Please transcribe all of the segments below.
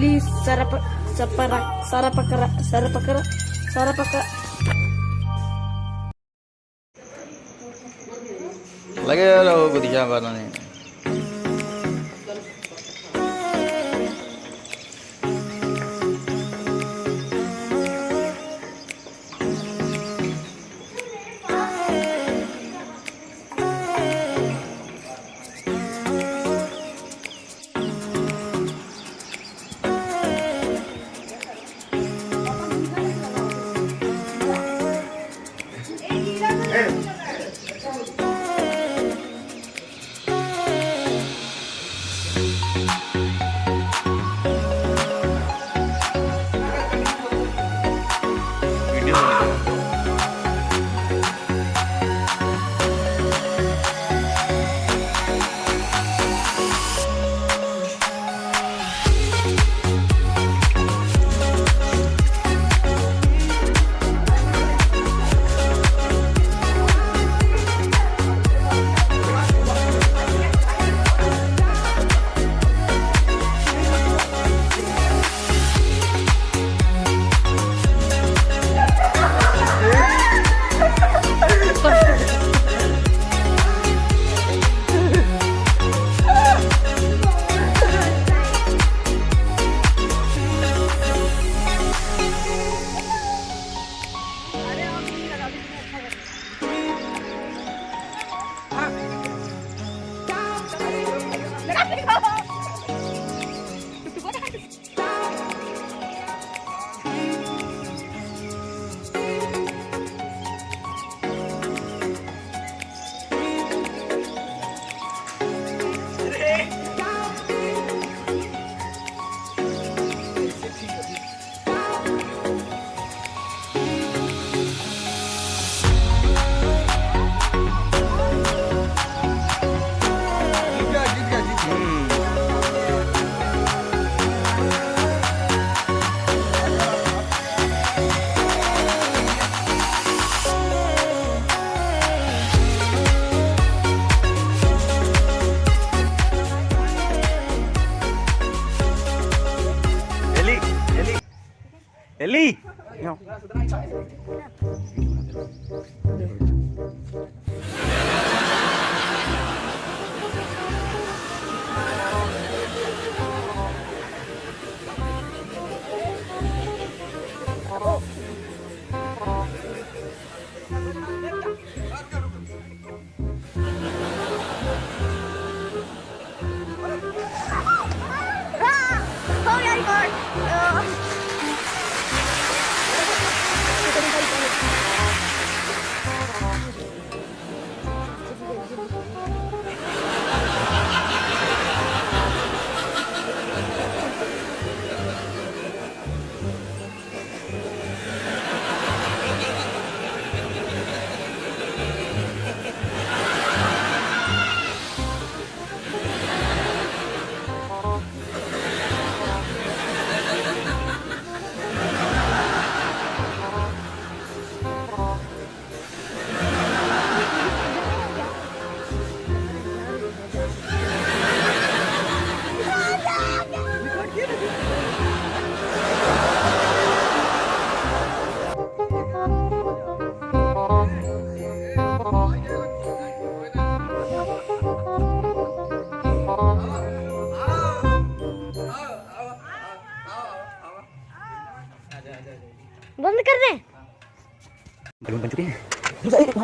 li sarapa sapara sarapakara sarapakara sarapaka lagi ya lo kudinya apa nih. Ha ha! Eli! No.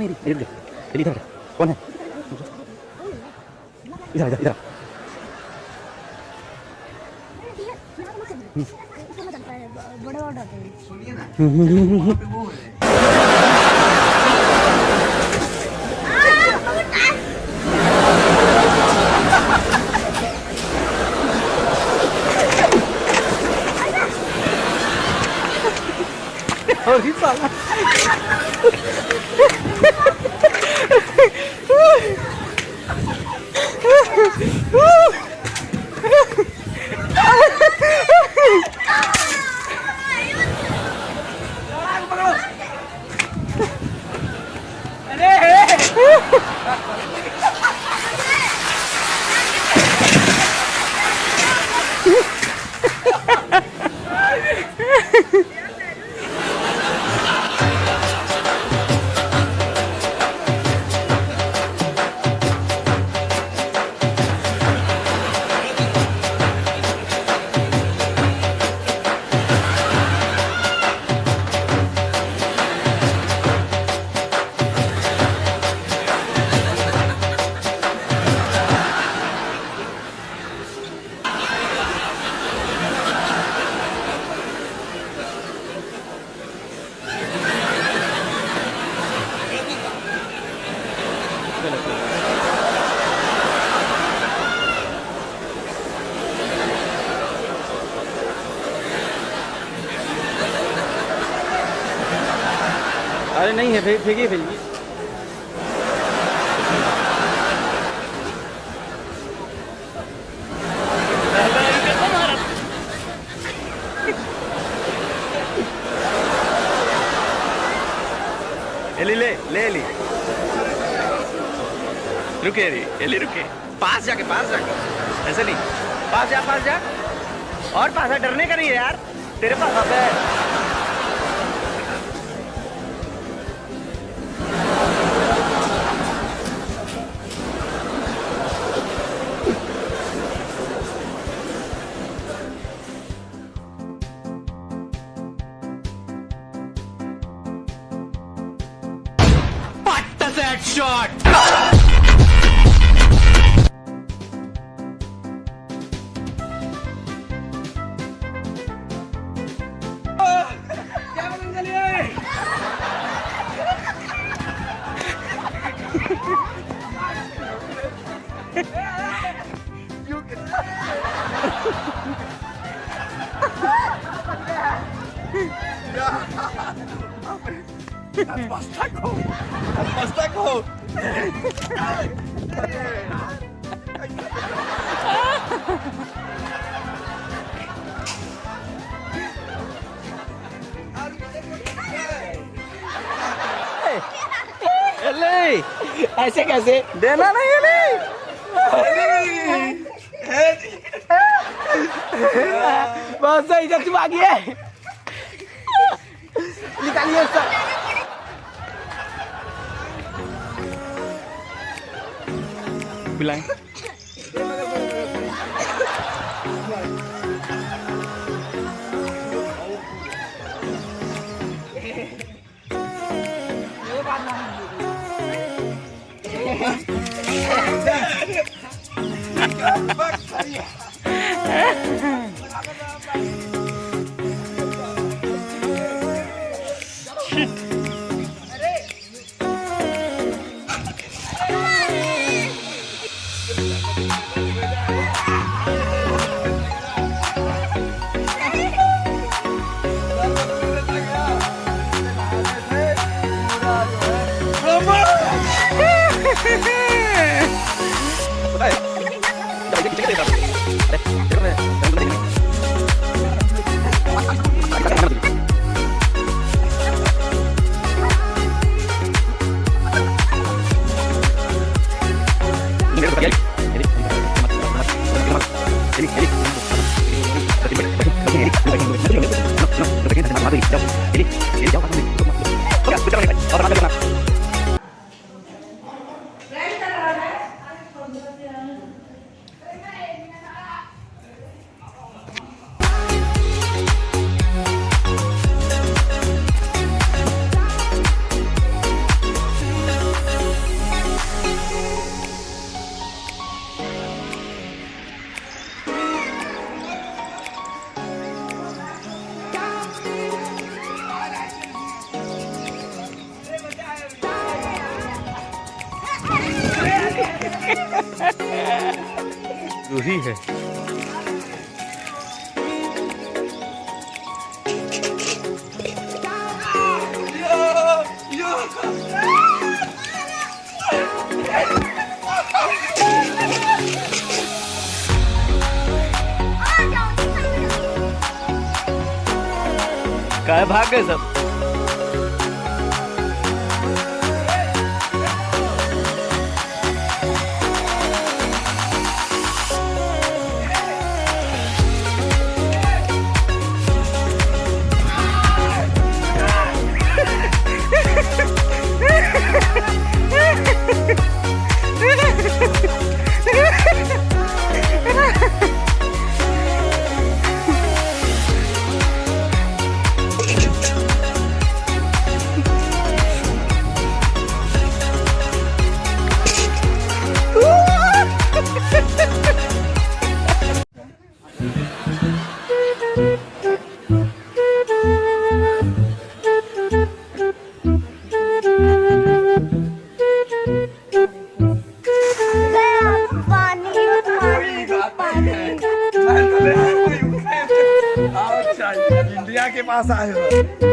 이리 이리 이리 이리 이리. 원해. 이리 이리 이리 어디 있어? फेंकिए फेंकिए एली, ले ले रुके एली एली रुके। पास जाके पास जाके। ऐसे नहीं। पास जा पास जा। और पास डरने का नहीं है यार। तेरे पास आता है। đâu Eli! Asik asik. Dia mana Eli? Eli! Bahasa hijau cuma lagi eh. Ini tak lihat. bilang Yeah. 这个对手 Ruhi है भाग गए सब? 大三十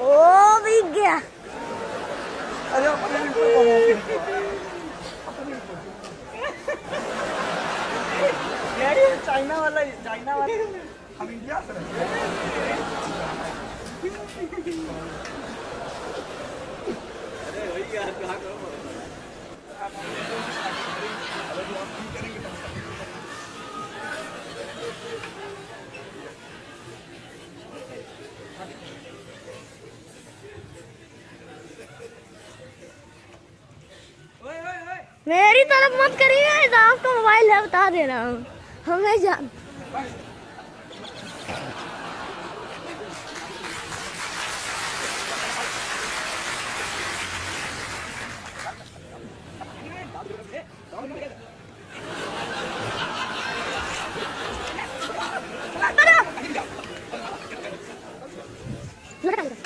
ओ भीग चाइना वाला चाइना वाला मेरी तरफ़ मत करिए आपका मोबाइल है बता दे रहा हूँ हमें जान Gimana gitu?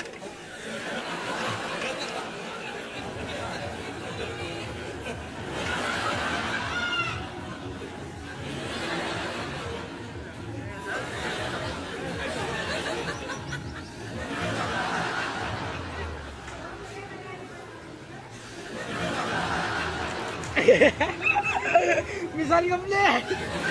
Misalnya, блядь!